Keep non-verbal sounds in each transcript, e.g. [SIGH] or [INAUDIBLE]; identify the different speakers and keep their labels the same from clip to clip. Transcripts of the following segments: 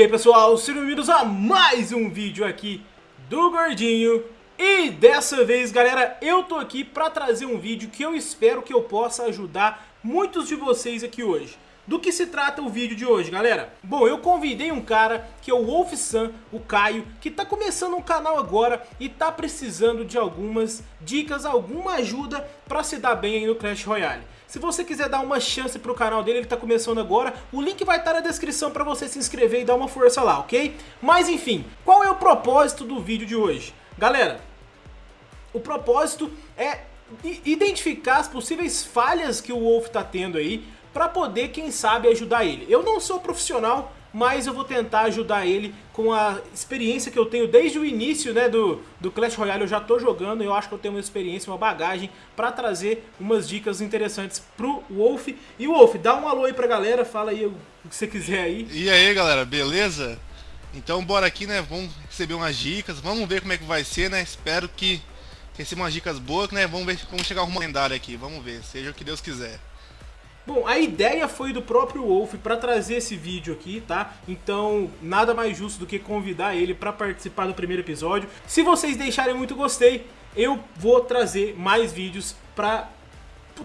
Speaker 1: E aí pessoal, sejam bem-vindos a mais um vídeo aqui do Gordinho E dessa vez galera, eu tô aqui pra trazer um vídeo que eu espero que eu possa ajudar muitos de vocês aqui hoje do que se trata o vídeo de hoje, galera? Bom, eu convidei um cara que é o Wolf Sam, o Caio, que tá começando um canal agora e tá precisando de algumas dicas, alguma ajuda pra se dar bem aí no Clash Royale. Se você quiser dar uma chance pro canal dele, ele tá começando agora, o link vai estar na descrição pra você se inscrever e dar uma força lá, ok? Mas enfim, qual é o propósito do vídeo de hoje? Galera, o propósito é identificar as possíveis falhas que o Wolf tá tendo aí para poder, quem sabe, ajudar ele. Eu não sou profissional, mas eu vou tentar ajudar ele com a experiência que eu tenho desde o início né, do, do Clash Royale. Eu já tô jogando, eu acho que eu tenho uma experiência, uma bagagem para trazer umas dicas interessantes pro Wolf. E Wolf, dá um alô aí pra galera, fala aí o que você quiser aí.
Speaker 2: E aí galera, beleza? Então bora aqui, né, vamos receber umas dicas, vamos ver como é que vai ser, né, espero que receba umas dicas boas, né, vamos ver como chegar uma lendária aqui, vamos ver, seja o que Deus quiser.
Speaker 1: Bom, a ideia foi do próprio Wolf para trazer esse vídeo aqui, tá? Então, nada mais justo do que convidar ele para participar do primeiro episódio. Se vocês deixarem muito gostei, eu vou trazer mais vídeos para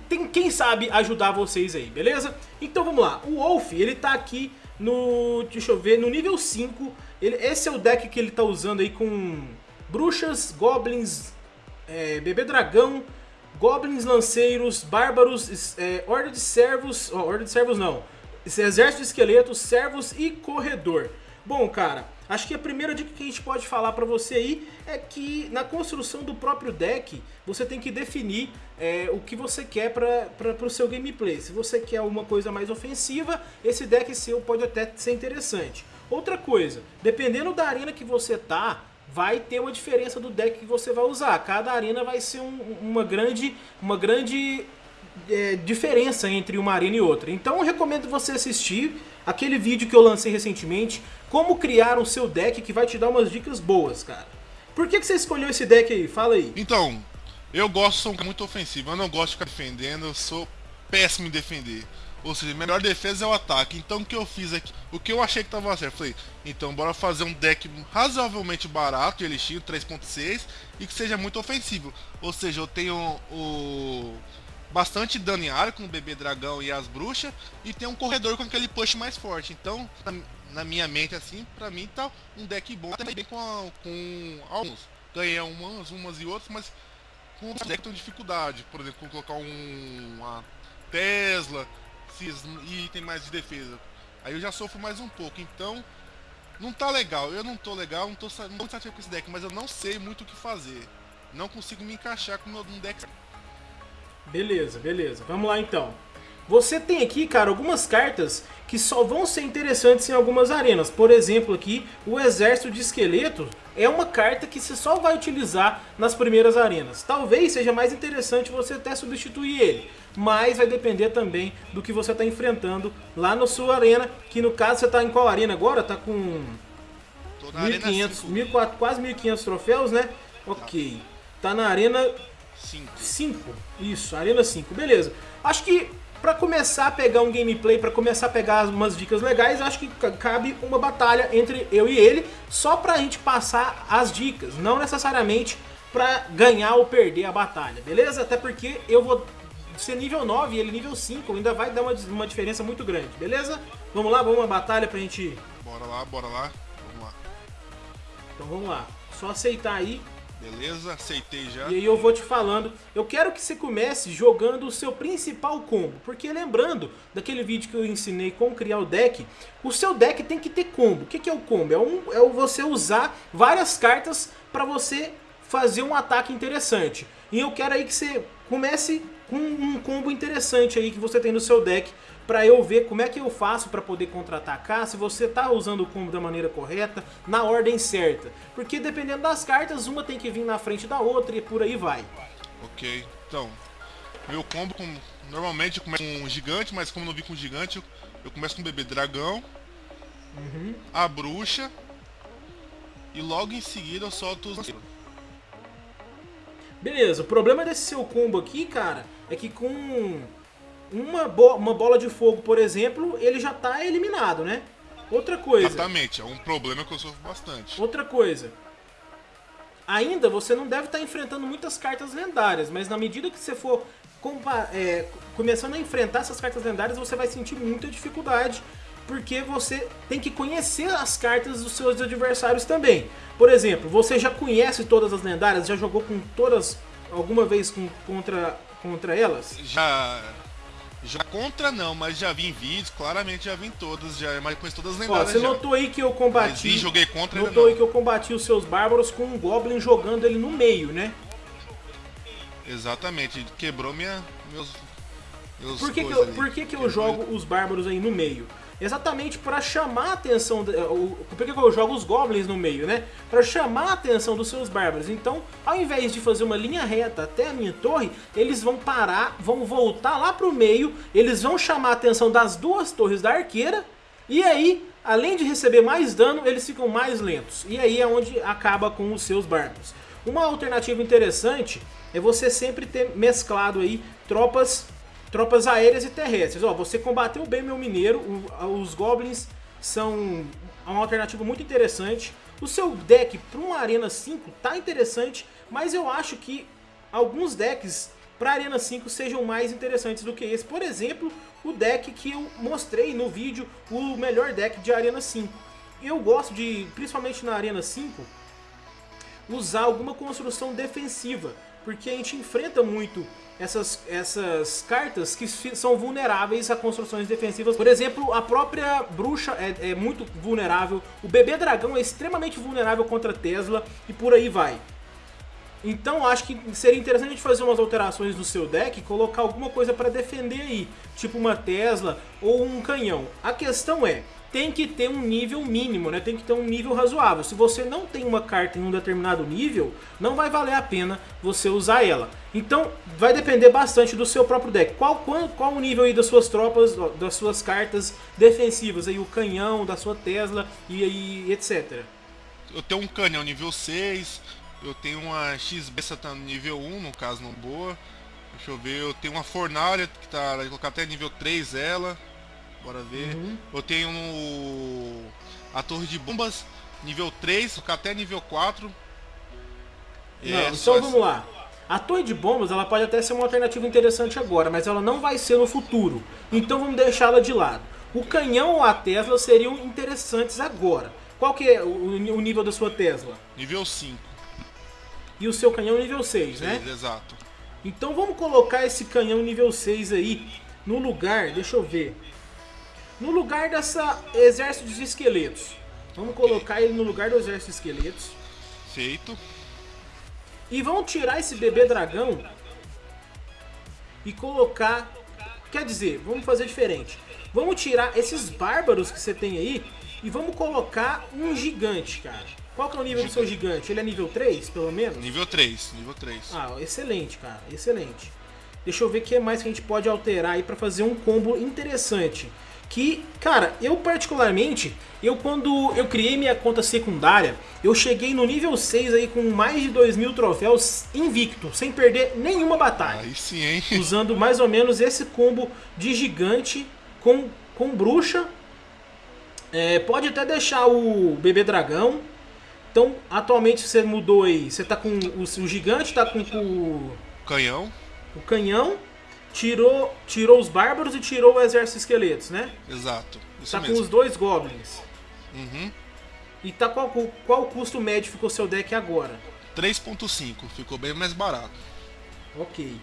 Speaker 1: tem quem sabe ajudar vocês aí, beleza? Então vamos lá. O Wolf, ele tá aqui no, deixa eu ver, no nível 5. Ele, esse é o deck que ele tá usando aí com bruxas, goblins, é, bebê dragão, Goblins, lanceiros, bárbaros, é, horda de servos, oh, horda de servos não, exército de esqueletos, servos e corredor. Bom, cara, acho que a primeira dica que a gente pode falar pra você aí é que na construção do próprio deck, você tem que definir é, o que você quer para o seu gameplay. Se você quer uma coisa mais ofensiva, esse deck seu pode até ser interessante. Outra coisa, dependendo da arena que você tá, vai ter uma diferença do deck que você vai usar. Cada arena vai ser um, uma grande, uma grande é, diferença entre uma arena e outra. Então eu recomendo você assistir aquele vídeo que eu lancei recentemente, como criar o seu deck, que vai te dar umas dicas boas, cara. Por que, que você escolheu esse deck aí? Fala aí.
Speaker 2: Então, eu gosto, sou muito ofensivo, eu não gosto de ficar defendendo, eu sou péssimo em defender. Ou seja, melhor defesa é o ataque. Então o que eu fiz aqui? O que eu achei que tava certo? Falei, então bora fazer um deck razoavelmente barato de Elixir 3.6 e que seja muito ofensivo. Ou seja, eu tenho o bastante dano em área com o bebê dragão e as bruxas e tem um corredor com aquele push mais forte. Então, na, na minha mente assim, pra mim tá um deck bom, também com, a, com alguns. Ganhei umas, umas e outras, mas com um deck tem dificuldade. Por exemplo, colocar um, uma Tesla, e item mais de defesa. Aí eu já sofro mais um pouco, então não tá legal. Eu não tô legal, não tô, não tô satisfeito com esse deck, mas eu não sei muito o que fazer. Não consigo me encaixar com o meu deck.
Speaker 1: Beleza, beleza. Vamos lá então. Você tem aqui, cara, algumas cartas que só vão ser interessantes em algumas arenas. Por exemplo, aqui, o Exército de Esqueleto é uma carta que você só vai utilizar nas primeiras arenas. Talvez seja mais interessante você até substituir ele, mas vai depender também do que você está enfrentando lá na sua arena, que no caso você está em qual arena agora? Está com 1.500, quase 1.500 troféus, né? Ok. Tá na arena 5. Isso, arena 5. Beleza. Acho que para começar a pegar um gameplay, para começar a pegar umas dicas legais, acho que cabe uma batalha entre eu e ele, só pra gente passar as dicas, não necessariamente pra ganhar ou perder a batalha, beleza? Até porque eu vou ser nível 9 e ele nível 5, ainda vai dar uma, uma diferença muito grande, beleza? Vamos lá, vamos uma batalha pra gente...
Speaker 2: Bora lá, bora lá, vamos lá.
Speaker 1: Então vamos lá, só aceitar aí
Speaker 2: Beleza, aceitei já.
Speaker 1: E aí eu vou te falando, eu quero que você comece jogando o seu principal combo, porque lembrando daquele vídeo que eu ensinei como criar o deck, o seu deck tem que ter combo. O que, é o combo? É, um, é você usar várias cartas para você fazer um ataque interessante. E eu quero aí que você comece com um combo interessante aí que você tem no seu deck para eu ver como é que eu faço para poder contra-atacar, se você tá usando o combo da maneira correta, na ordem certa. Porque dependendo das cartas, uma tem que vir na frente da outra e por aí vai.
Speaker 2: Ok, então, meu combo com, normalmente começa com um gigante, mas como não vi com gigante, eu começo com o bebê dragão, uhum. a bruxa, e logo em seguida eu solto os...
Speaker 1: Beleza, o problema desse seu combo aqui, cara, é que com uma, bo uma bola de fogo, por exemplo, ele já está eliminado, né? Outra coisa.
Speaker 2: Exatamente, é um problema que eu sofro bastante.
Speaker 1: Outra coisa. Ainda você não deve estar enfrentando muitas cartas lendárias, mas na medida que você for é, começando a enfrentar essas cartas lendárias, você vai sentir muita dificuldade, porque você tem que conhecer as cartas dos seus adversários também. Por exemplo, você já conhece todas as lendárias, já jogou com todas alguma vez com, contra, contra elas?
Speaker 2: Já já contra não, mas já vi em vídeos, claramente já vi em todas, já mas conheço todas as lendárias.
Speaker 1: Ó, você já. notou aí que eu combati. Mas
Speaker 2: vi, joguei contra
Speaker 1: Notou aí que eu combati os seus bárbaros com um Goblin jogando ele no meio, né?
Speaker 2: Exatamente, quebrou minha, meus, meus
Speaker 1: Por que, que eu, por que, que eu jogo os bárbaros aí no meio? Exatamente para chamar a atenção. Por que, eu jogo os goblins no meio, né? Para chamar a atenção dos seus bárbaros. Então, ao invés de fazer uma linha reta até a minha torre, eles vão parar, vão voltar lá pro meio, eles vão chamar a atenção das duas torres da arqueira, e aí, além de receber mais dano, eles ficam mais lentos. E aí é onde acaba com os seus bárbaros. Uma alternativa interessante é você sempre ter mesclado aí tropas tropas aéreas e terrestres. Ó, você combateu bem meu mineiro, os goblins são uma alternativa muito interessante. O seu deck para uma Arena 5 tá interessante, mas eu acho que alguns decks para Arena 5 sejam mais interessantes do que esse. Por exemplo, o deck que eu mostrei no vídeo, o melhor deck de Arena 5. Eu gosto de, principalmente na Arena 5, usar alguma construção defensiva, porque a gente enfrenta muito essas, essas cartas que são vulneráveis a construções defensivas. Por exemplo, a própria bruxa é, é muito vulnerável, o bebê dragão é extremamente vulnerável contra Tesla e por aí vai. Então acho que seria interessante a gente fazer umas alterações no seu deck e colocar alguma coisa para defender aí, tipo uma Tesla ou um canhão. A questão é, tem que ter um nível mínimo, né? Tem que ter um nível razoável. Se você não tem uma carta em um determinado nível, não vai valer a pena você usar ela. Então, vai depender bastante do seu próprio deck. Qual, qual, qual o nível aí das suas tropas, das suas cartas defensivas? Aí o canhão, da sua Tesla e, e etc.
Speaker 2: Eu tenho um canhão nível 6, eu tenho uma X-Bessa tá nível 1, no caso, não boa. Deixa eu ver, eu tenho uma fornalha que tá, vou colocar até nível 3 ela. Bora ver. Uhum. Eu tenho no... a torre de bombas, nível 3, até nível 4.
Speaker 1: Não, é, então vamos lá. A torre de bombas ela pode até ser uma alternativa interessante agora, mas ela não vai ser no futuro. Então vamos deixá-la de lado. O canhão ou a Tesla seriam interessantes agora. Qual que é o, nível da sua Tesla?
Speaker 2: Nível 5.
Speaker 1: E o seu canhão nível 6, 6 né?
Speaker 2: exato.
Speaker 1: Então vamos colocar esse canhão nível 6 aí no lugar, deixa eu ver no lugar dessa exército de esqueletos. Vamos colocar ele no lugar do exército de esqueletos.
Speaker 2: Feito.
Speaker 1: E vamos tirar esse bebê dragão e colocar... Quer dizer, vamos fazer diferente. Vamos tirar esses bárbaros que você tem aí e vamos colocar um gigante, cara. Qual que é o nível gigante. do seu gigante? Ele é nível 3, pelo menos?
Speaker 2: Nível 3, nível 3.
Speaker 1: Ah, excelente, cara, excelente. Deixa eu ver o que mais que a gente pode alterar aí pra fazer um combo interessante que, cara, eu particularmente, eu quando eu criei minha conta secundária, eu cheguei no nível 6 aí com mais de 2 mil troféus invicto, sem perder nenhuma batalha.
Speaker 2: Aí sim, hein? [LAUGHS]
Speaker 1: Usando mais ou menos esse combo de gigante com, com bruxa. É, pode até deixar o bebê dragão. Então, atualmente você mudou aí, você tá com o, o gigante, tá com, o...
Speaker 2: Canhão.
Speaker 1: O canhão tirou, tirou os bárbaros e tirou o exército de esqueletos, né?
Speaker 2: Exato.
Speaker 1: Isso tá mesmo. com os dois goblins.
Speaker 2: Uhum.
Speaker 1: E tá qual, qual custo médio ficou seu deck agora?
Speaker 2: 3.5, ficou bem mais barato.
Speaker 1: Ok.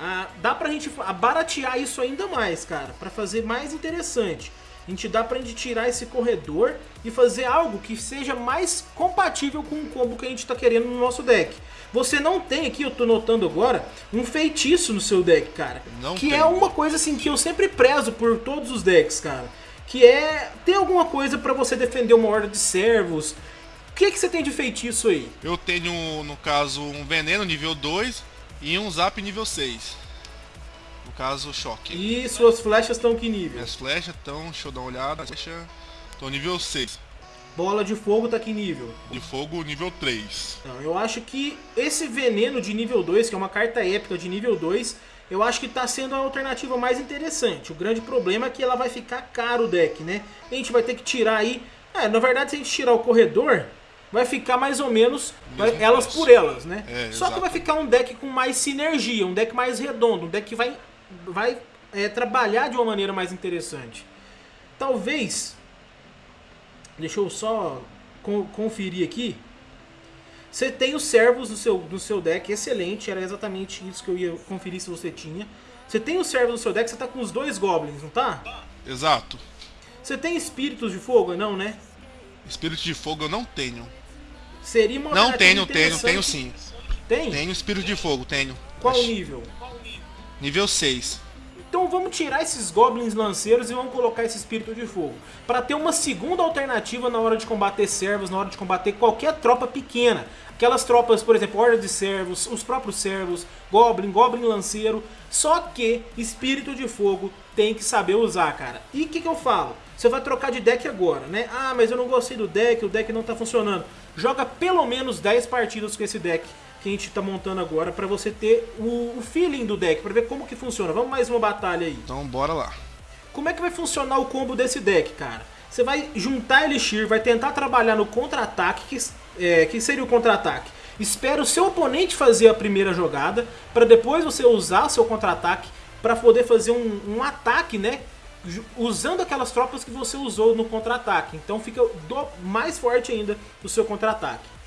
Speaker 1: Ah, dá pra gente baratear isso ainda mais, cara, para fazer mais interessante. A gente dá pra gente tirar esse corredor e fazer algo que seja mais compatível com o combo que a gente tá querendo no nosso deck. Você não tem aqui, eu tô notando agora, um feitiço no seu deck, cara.
Speaker 2: Não
Speaker 1: que
Speaker 2: tem.
Speaker 1: é uma coisa assim que eu sempre prezo por todos os decks, cara. Que é ter alguma coisa para você defender uma horda de servos. O que, que você tem de feitiço aí?
Speaker 2: Eu tenho, no caso, um veneno nível 2 e um zap nível 6. Caso, choque.
Speaker 1: E suas flechas estão que nível?
Speaker 2: Minhas flechas estão, deixa eu dar uma olhada, flecha, estão nível 6.
Speaker 1: Bola de fogo tá que nível?
Speaker 2: De fogo nível 3.
Speaker 1: Então, eu acho que esse veneno de nível 2, que é uma carta épica de nível 2, eu acho que está sendo a alternativa mais interessante. O grande problema é que ela vai ficar caro o deck, né? A gente vai ter que tirar aí... É, na verdade, se a gente tirar o corredor, vai ficar mais ou menos elas por elas, né? É, Só que vai ficar um deck com mais sinergia, um deck mais redondo, um deck que vai, vai é, trabalhar de uma maneira mais interessante. Talvez... Deixa eu só conferir aqui. Você tem os servos no seu, no seu deck, excelente, era exatamente isso que eu ia conferir se você tinha. Você tem os servos no seu deck, você tá com os dois goblins, não tá?
Speaker 2: Exato.
Speaker 1: Você tem espíritos de fogo, não, né?
Speaker 2: Espírito de fogo eu não tenho.
Speaker 1: Seria uma
Speaker 2: Não tenho, tenho, tenho sim.
Speaker 1: Tem?
Speaker 2: Tenho espírito de fogo, tenho.
Speaker 1: Qual o nível?
Speaker 2: Nível 6.
Speaker 1: Então vamos tirar esses goblins lanceiros e vamos colocar esse espírito de fogo. Para ter uma segunda alternativa na hora de combater servos, na hora de combater qualquer tropa pequena. Aquelas tropas, por exemplo, horda de servos, os próprios servos, goblin, goblin lanceiro. Só que espírito de fogo tem que saber usar, cara. E o que, que eu falo? Você vai trocar de deck agora, né? Ah, mas eu não gostei do deck, o deck não tá funcionando. Joga pelo menos 10 partidas com esse deck que a gente tá montando agora para você ter o, o, feeling do deck, para ver como que funciona. Vamos mais uma batalha aí.
Speaker 2: Então bora lá.
Speaker 1: Como é que vai funcionar o combo desse deck, cara? Você vai juntar Elixir, vai tentar trabalhar no contra-ataque, que, é, que seria o contra-ataque. Espera o seu oponente fazer a primeira jogada, para depois você usar seu contra-ataque para poder fazer um, um ataque, né? Usando aquelas tropas que você usou no contra-ataque. Então fica mais forte ainda o seu contra-ataque.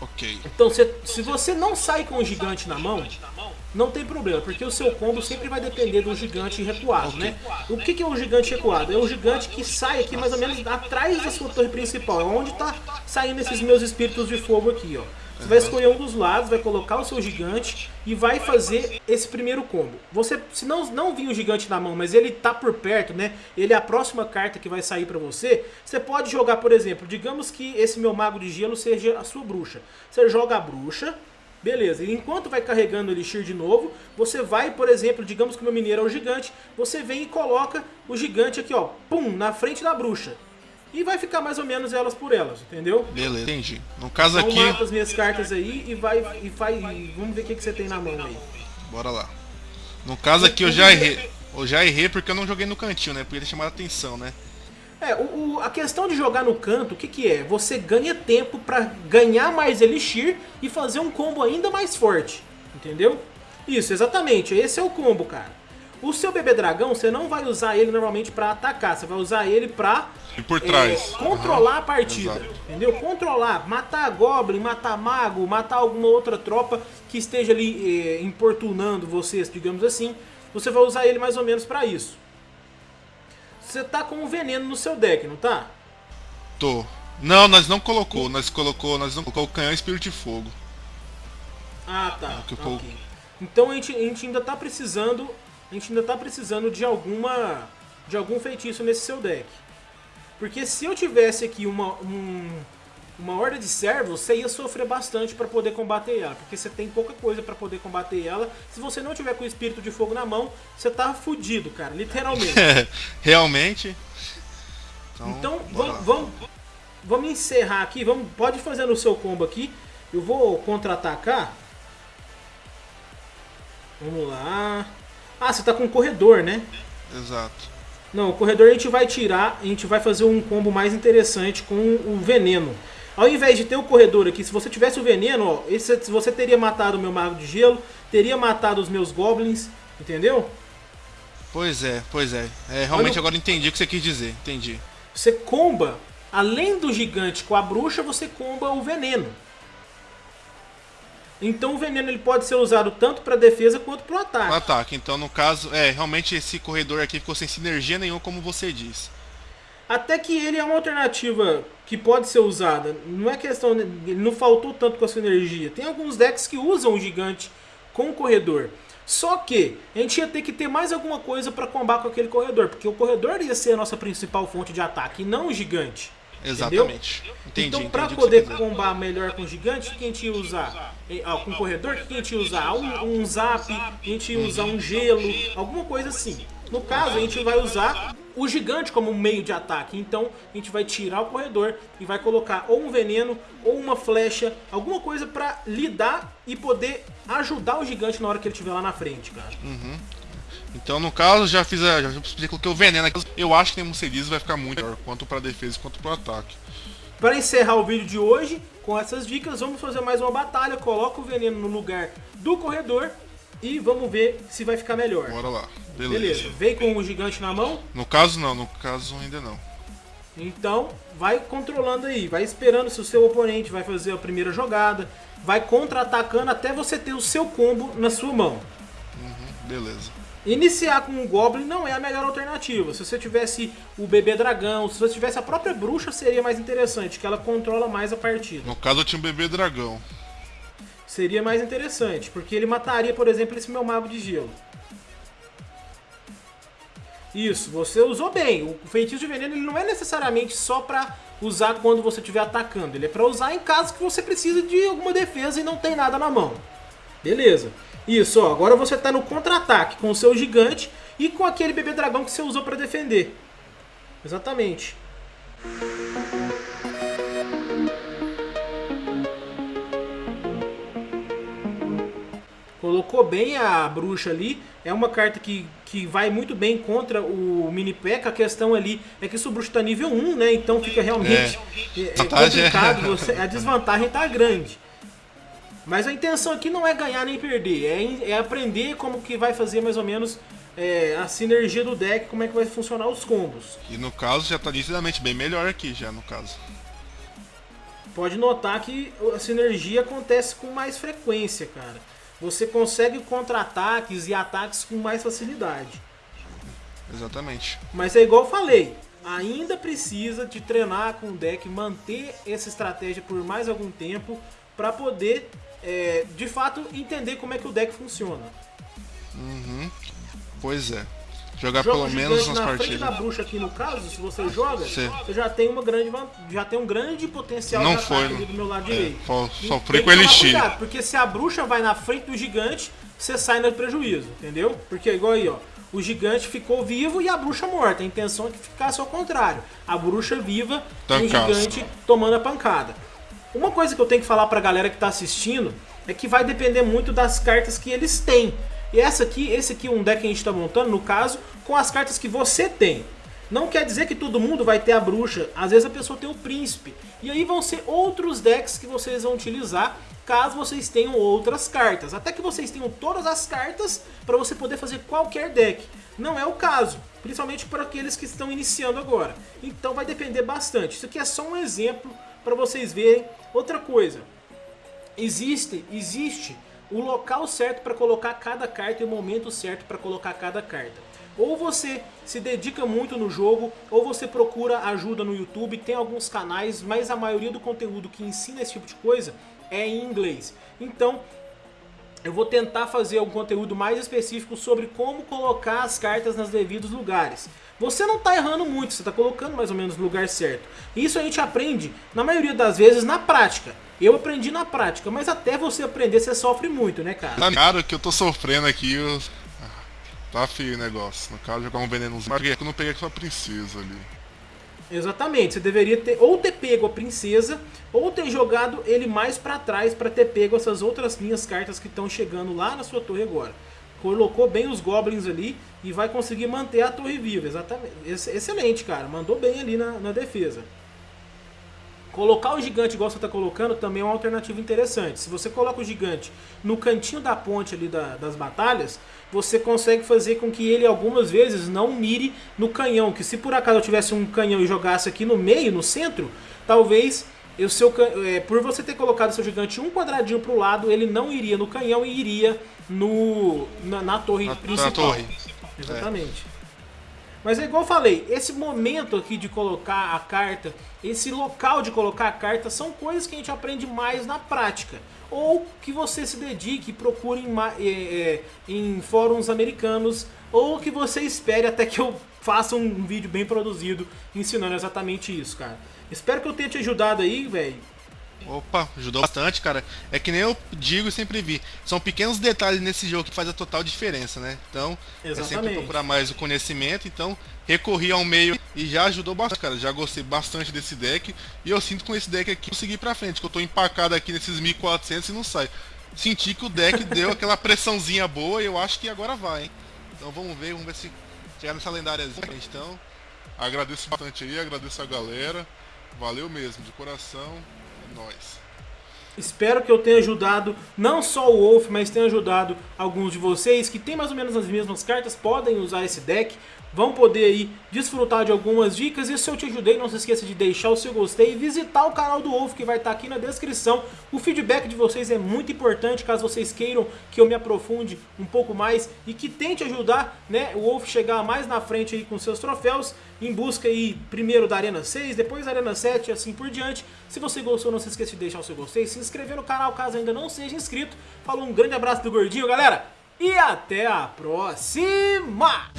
Speaker 2: Ok.
Speaker 1: Então, se, se você não sai com o gigante na mão, não tem problema, porque o seu combo sempre vai depender do gigante recuado, né? O que, que é o gigante recuado? É o gigante que sai aqui mais ou menos atrás da sua torre principal, onde está saindo esses meus espíritos de fogo aqui, ó. Você vai escolher um dos lados, vai colocar o seu gigante e vai fazer esse primeiro combo. Você, se não, não vir o gigante na mão, mas ele tá por perto, né? Ele é a próxima carta que vai sair pra você. Você pode jogar, por exemplo, digamos que esse meu mago de gelo seja a sua bruxa. Você joga a bruxa, Beleza, e enquanto vai carregando o Elixir de novo, você vai, por exemplo, digamos que o meu mineiro é o gigante, você vem e coloca o gigante aqui, ó, pum, na frente da bruxa. E vai ficar mais ou menos elas por elas, entendeu?
Speaker 2: Beleza, entendi. No caso
Speaker 1: então,
Speaker 2: aqui...
Speaker 1: mata as minhas cartas aí e vai e faz... E vamos ver o que, que você tem na mão aí.
Speaker 2: Bora lá. No caso aqui eu já errei. Eu já errei porque eu não joguei no cantinho, né? Podia ter chamado a atenção, né?
Speaker 1: É, o, o, a questão de jogar no canto, o que, que é? Você ganha tempo pra ganhar mais Elixir e fazer um combo ainda mais forte. Entendeu? Isso, exatamente. Esse é o combo, cara. O seu bebê dragão, você não vai usar ele normalmente pra atacar. Você vai usar ele pra
Speaker 2: e por trás.
Speaker 1: É, controlar uhum. a partida, Exato. entendeu? Controlar, matar Goblin, matar Mago, matar alguma outra tropa que esteja ali é, importunando vocês, digamos assim. Você vai usar ele mais ou menos pra isso. Você tá com um veneno no seu deck, não tá?
Speaker 2: Tô. Não, nós não colocou, nós colocou, nós não colocou o canhão Espírito de Fogo.
Speaker 1: Ah, tá. É okay. Então a gente, a gente ainda tá precisando, a gente ainda tá precisando de alguma de algum feitiço nesse seu deck. Porque se eu tivesse aqui uma, um, uma horda de servos, você ia sofrer bastante para poder combater ela. Porque você tem pouca coisa para poder combater ela. Se você não tiver com o espírito de fogo na mão, você tá fudido, cara, literalmente. [LAUGHS]
Speaker 2: Realmente.
Speaker 1: Então, então vamos, vamos, vamos encerrar aqui. Vamos, pode fazer no seu combo aqui. Eu vou contra-atacar. Vamos lá. Ah, você tá com um corredor, né?
Speaker 2: Exato.
Speaker 1: Não, o corredor a gente vai tirar, a gente vai fazer um combo mais interessante com o veneno. Ao invés de ter o corredor aqui, se você tivesse o veneno, ó, esse, você teria matado o meu mago de gelo, teria matado os meus goblins, entendeu?
Speaker 2: Pois é, pois é. é realmente Olha, agora entendi o que você quis dizer, entendi.
Speaker 1: Você comba, além do gigante com a bruxa, você comba o veneno. Então o veneno ele pode ser usado tanto para defesa quanto para o ataque. Pro
Speaker 2: ataque. Então no caso, é, realmente esse corredor aqui ficou sem sinergia nenhuma, como você diz.
Speaker 1: Até que ele é uma alternativa que pode ser usada. Não é questão, ele não faltou tanto com a sua energia. Tem alguns decks que usam o gigante com o corredor. Só que a gente ia ter que ter mais alguma coisa para combater com aquele corredor, porque o corredor ia ser a nossa principal fonte de ataque, e não o gigante.
Speaker 2: Exatamente.
Speaker 1: Entendi, então, para poder combar melhor com o gigante, o que a gente ia usar? Ah, com o corredor, o que a gente ia usar? Um, um zap, a gente ia usar um gelo, alguma coisa assim. No caso, a gente vai usar o gigante como meio de ataque. Então a gente vai tirar o corredor e vai colocar ou um veneno ou uma flecha, alguma coisa pra lidar e poder ajudar o gigante na hora que ele estiver lá na frente, cara.
Speaker 2: Uhum. Então, no caso, já fiz a. Já que o veneno aqui. Eu acho que tem Muceliz vai ficar muito melhor, quanto pra defesa quanto pro ataque.
Speaker 1: Para encerrar o vídeo de hoje, com essas dicas, vamos fazer mais uma batalha. Coloca o veneno no lugar do corredor e vamos ver se vai ficar melhor.
Speaker 2: Bora lá. Beleza.
Speaker 1: Beleza. Vem com o gigante na mão.
Speaker 2: No caso, não. No caso, ainda não.
Speaker 1: Então, vai controlando aí. Vai esperando se o seu oponente vai fazer a primeira jogada. Vai contra-atacando até você ter o seu combo na sua mão.
Speaker 2: Uhum, beleza.
Speaker 1: Iniciar com um Goblin não é a melhor alternativa. Se você tivesse o bebê dragão, se você tivesse a própria bruxa, seria mais interessante, que ela controla mais a partida.
Speaker 2: No caso, eu tinha um bebê dragão.
Speaker 1: Seria mais interessante, porque ele mataria, por exemplo, esse meu mago de gelo. Isso, você usou bem. O feitiço de veneno ele não é necessariamente só pra usar quando você estiver atacando. Ele é pra usar em caso que você precise de alguma defesa e não tem nada na mão. Beleza. Isso, ó. Agora você tá no contra-ataque com o seu gigante e com aquele bebê dragão que você usou pra defender. Exatamente. Colocou bem a bruxa ali. É uma carta que, que vai muito bem contra o mini P.E.K.K.A. A questão ali é que o bruxo tá nível 1, né? Então fica realmente é. É, é complicado. [LAUGHS] Você, a desvantagem tá grande. Mas a intenção aqui não é ganhar nem perder. É, é aprender como que vai fazer mais ou menos é, a sinergia do deck, como é que vai funcionar os combos.
Speaker 2: E no caso já tá nitidamente bem melhor aqui já no caso.
Speaker 1: Pode notar que a sinergia acontece com mais frequência, cara você consegue contra-ataques e ataques com mais facilidade.
Speaker 2: Exatamente.
Speaker 1: Mas é igual eu falei, ainda precisa de treinar com o deck, manter essa estratégia por mais algum tempo para poder, é, de fato, entender como é que o deck funciona.
Speaker 2: Uhum. Pois é. Jogar Joga pelo menos nas
Speaker 1: na
Speaker 2: partidas.
Speaker 1: frente da bruxa aqui no caso, se você joga, Sim. você já tem uma grande já tem um grande potencial
Speaker 2: não foi, não.
Speaker 1: do meu lado é, direito.
Speaker 2: Sofri com elixir. Cuidado,
Speaker 1: porque se a bruxa vai na frente do gigante, você sai no prejuízo, entendeu? Porque igual aí, ó, o gigante ficou vivo e a bruxa morta. A intenção é que ficasse ao contrário. A bruxa viva e o gigante tomando a pancada. Uma coisa que eu tenho que falar pra galera que tá assistindo é que vai depender muito das cartas que eles têm. E essa aqui, esse aqui é um deck que a gente está montando, no caso, com as cartas que você tem. Não quer dizer que todo mundo vai ter a bruxa, às vezes a pessoa tem o príncipe. E aí vão ser outros decks que vocês vão utilizar caso vocês tenham outras cartas. Até que vocês tenham todas as cartas para você poder fazer qualquer deck. Não é o caso, principalmente para aqueles que estão iniciando agora. Então vai depender bastante. Isso aqui é só um exemplo para vocês verem. Outra coisa, existe, existe o local certo para colocar cada carta e o momento certo para colocar cada carta. Ou você se dedica muito no jogo, ou você procura ajuda no YouTube, tem alguns canais, mas a maioria do conteúdo que ensina esse tipo de coisa é em inglês. Então, eu vou tentar fazer um conteúdo mais específico sobre como colocar as cartas nos devidos lugares. Você não está errando muito, você está colocando mais ou menos no lugar certo. Isso a gente aprende, na maioria das vezes, na prática. Eu aprendi na prática, mas até você aprender, você sofre muito, né, cara?
Speaker 2: Tá cara que eu tô sofrendo aqui. Tá feio o negócio. No caso, jogar um venenozinho, mas eu não peguei aquela princesa ali.
Speaker 1: Exatamente, você deveria ter ou ter pego a princesa, ou ter jogado ele mais pra trás pra ter pego essas outras linhas cartas que estão chegando lá na sua torre agora. Colocou bem os goblins ali e vai conseguir manter a torre viva, exatamente. Excelente, cara, mandou bem ali na, na defesa. Colocar o gigante igual você está colocando também é uma alternativa interessante. Se você coloca o gigante no cantinho da ponte ali da, das batalhas, você consegue fazer com que ele algumas vezes não mire no canhão. Que se por acaso eu tivesse um canhão e jogasse aqui no meio, no centro, talvez o seu, é, por você ter colocado seu gigante um quadradinho para o lado, ele não iria no canhão e iria no, na, na torre na, principal. Na torre. Exatamente. É. Mas é igual eu falei, esse momento aqui de colocar a carta, esse local de colocar a carta, são coisas que a gente aprende mais na prática. Ou que você se dedique, procure em, é, em fóruns americanos, ou que você espere até que eu faça um vídeo bem produzido ensinando exatamente isso, cara. Espero que eu tenha te ajudado aí, velho.
Speaker 2: Opa, ajudou bastante, cara. É que nem eu digo e sempre vi. São pequenos detalhes nesse jogo que faz a total diferença, né? Então, Exatamente. é sempre procurar mais o conhecimento. Então, recorri ao meio e já ajudou bastante, cara. Já gostei bastante desse deck. E eu sinto com esse deck aqui conseguir pra frente, que eu tô empacado aqui nesses 1400 e não sai. Senti que o deck [LAUGHS] deu aquela pressãozinha boa e eu acho que agora vai, hein? Então vamos ver, vamos ver se chegar nessa lendáriazinha. Então, agradeço bastante aí, agradeço a galera. Valeu mesmo, de coração. Nóis.
Speaker 1: Espero que eu tenha ajudado não só o Wolf, mas tenha ajudado alguns de vocês que tem mais ou menos as mesmas cartas, podem usar esse deck vão poder aí desfrutar de algumas dicas. E se eu te ajudei, não se esqueça de deixar o seu gostei e visitar o canal do Wolf que vai estar aqui na descrição. O feedback de vocês é muito importante, caso vocês queiram que eu me aprofunde um pouco mais e que tente ajudar né, o Wolf chegar mais na frente aí com seus troféus, em busca aí primeiro da Arena 6, depois da Arena 7 e assim por diante. Se você gostou, não se esqueça de deixar o seu gostei, se inscrever no canal caso ainda não seja inscrito. Falou, um grande abraço do Gordinho, galera! E até a próxima!